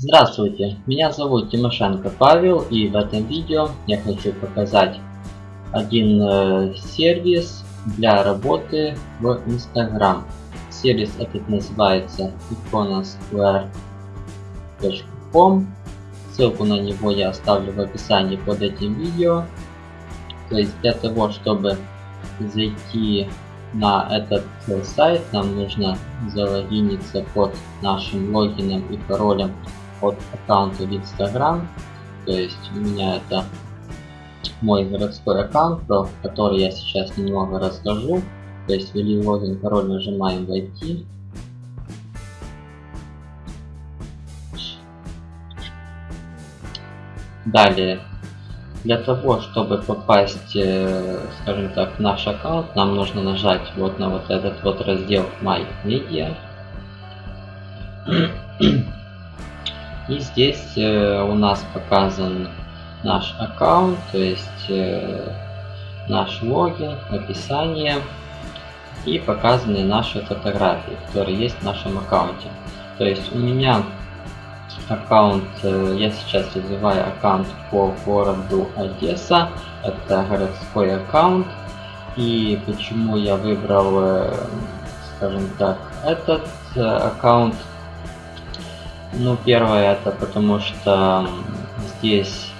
Здравствуйте, меня зовут Тимошенко Павел и в этом видео я хочу показать один э, сервис для работы в Instagram. Сервис этот называется iconasquare.com Ссылку на него я оставлю в описании под этим видео. То есть для того, чтобы зайти на этот э, сайт, нам нужно залогиниться под нашим логином и паролем от аккаунта в Instagram. То есть у меня это мой городской аккаунт, про который я сейчас немного расскажу. То есть ввели логин, пароль, нажимаем войти. Далее, для того, чтобы попасть, э, скажем так, в наш аккаунт, нам нужно нажать вот на вот этот вот раздел My Media. И здесь э, у нас показан наш аккаунт, то есть э, наш логин, описание и показаны наши фотографии, которые есть в нашем аккаунте. То есть у меня аккаунт, э, я сейчас развиваю аккаунт по городу Одесса, это городской аккаунт. И почему я выбрал, э, скажем так, этот э, аккаунт, ну, первое, это потому что здесь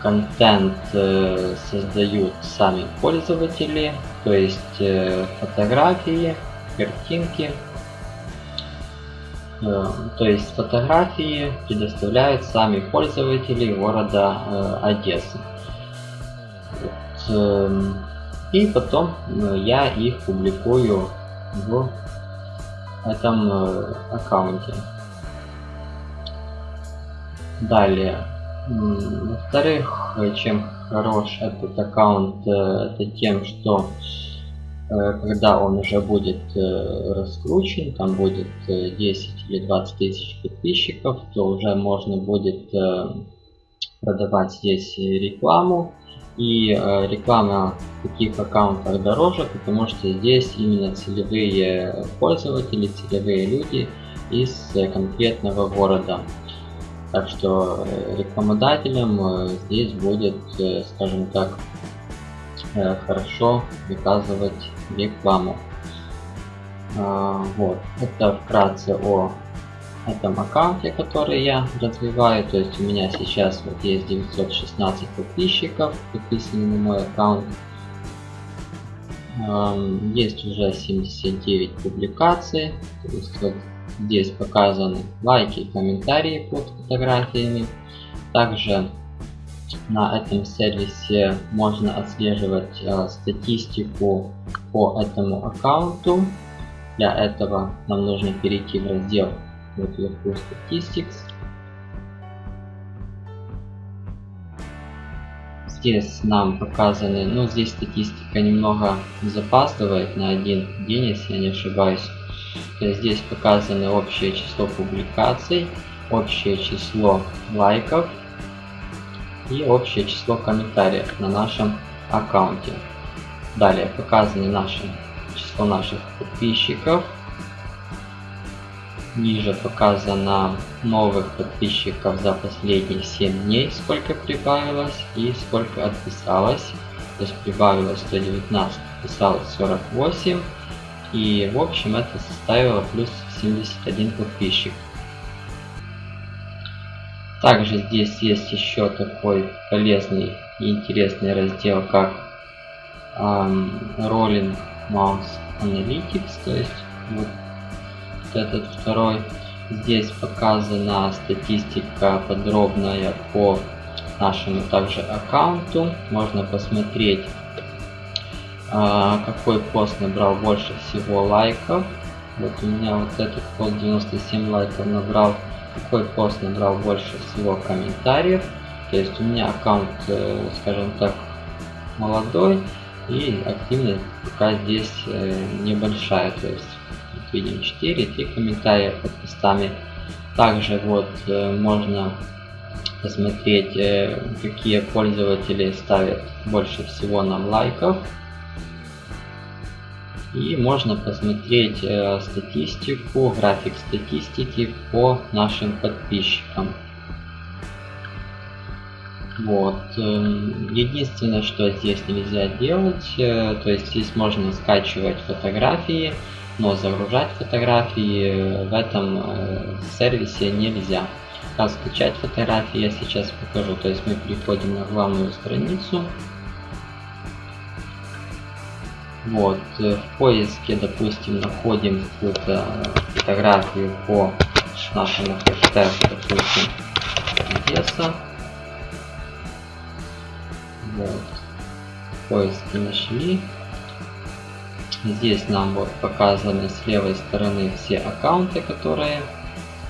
контент э, создают сами пользователи, то есть э, фотографии, картинки. Э, то есть фотографии предоставляют сами пользователи города э, Одессы. Вот, э, и потом э, я их публикую в этом э, аккаунте. Далее. Во-вторых, чем хорош этот аккаунт, э, это тем, что э, когда он уже будет э, раскручен, там будет 10 или 20 тысяч подписчиков, то уже можно будет продавать здесь рекламу. И реклама в таких аккаунтах дороже, потому что здесь именно целевые пользователи, целевые люди из конкретного города. Так что э, рекламодателям э, здесь будет, э, скажем так, хорошо выказывать рекламу. А, вот, это вкратце о этом аккаунте, который я развиваю. То есть у меня сейчас вот есть 916 подписчиков, подписаны на мой аккаунт. Есть уже 79 публикаций. То есть вот Здесь показаны лайки и комментарии под фотографиями. Также на этом сервисе можно отслеживать э, статистику по этому аккаунту. Для этого нам нужно перейти в раздел вот вверху Statistics. Здесь нам показаны, ну здесь статистика немного запаздывает на один день, если я не ошибаюсь. Здесь показано общее число публикаций, общее число лайков и общее число комментариев на нашем аккаунте. Далее показано наше число наших подписчиков. Ниже показано новых подписчиков за последние 7 дней, сколько прибавилось и сколько отписалось. То есть прибавилось 119, отписалось 48 и в общем это составило плюс 71 подписчик. Также здесь есть еще такой полезный и интересный раздел, как um, Rolling Mouse Analytics, то есть вот этот второй. Здесь показана статистика подробная по нашему также аккаунту. Можно посмотреть а, какой пост набрал больше всего лайков. Вот у меня вот этот пост 97 лайков набрал. Какой пост набрал больше всего комментариев. То есть у меня аккаунт, э, скажем так, молодой и активность пока здесь э, небольшая. То есть видим 4, 3 комментария под постами. Также вот э, можно посмотреть, какие пользователи ставят больше всего нам лайков. И можно посмотреть э, статистику, график статистики по нашим подписчикам. Вот. Эм, единственное, что здесь нельзя делать, э, то есть здесь можно скачивать фотографии, но загружать фотографии в этом э, сервисе нельзя. Как скачать фотографии я сейчас покажу. То есть мы переходим на главную страницу. Вот, э, в поиске, допустим, находим какую-то фотографию по нашему хэштегу, допустим, Одесса. Вот. Поиски нашли. Здесь нам вот показаны с левой стороны все аккаунты, которые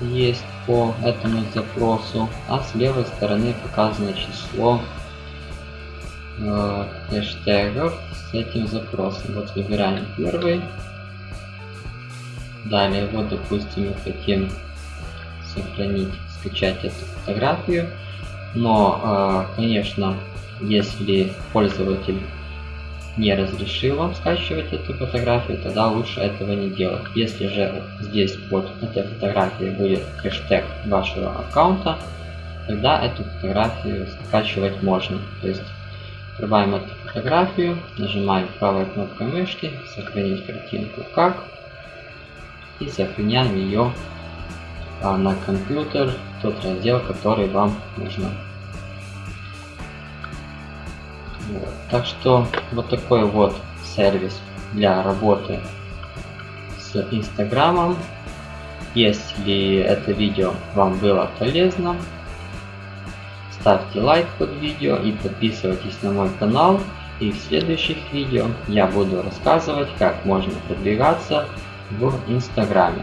есть по этому запросу, а с левой стороны показано число э, хэштегов с этим запросом. Вот выбираем первый. Далее, вот допустим, мы хотим сохранить, скачать эту фотографию. Но, э, конечно, если пользователь не разрешил вам скачивать эту фотографию, тогда лучше этого не делать. Если же здесь под этой фотографией будет хэштег вашего аккаунта, тогда эту фотографию скачивать можно. То есть открываем эту фотографию, нажимаем правой кнопкой мышки, сохранить картинку как, и сохраняем ее а, на компьютер, тот раздел, который вам нужно. Вот. Так что вот такой вот сервис для работы с Инстаграмом. Если это видео вам было полезно, ставьте лайк под видео и подписывайтесь на мой канал. И в следующих видео я буду рассказывать, как можно продвигаться в Инстаграме.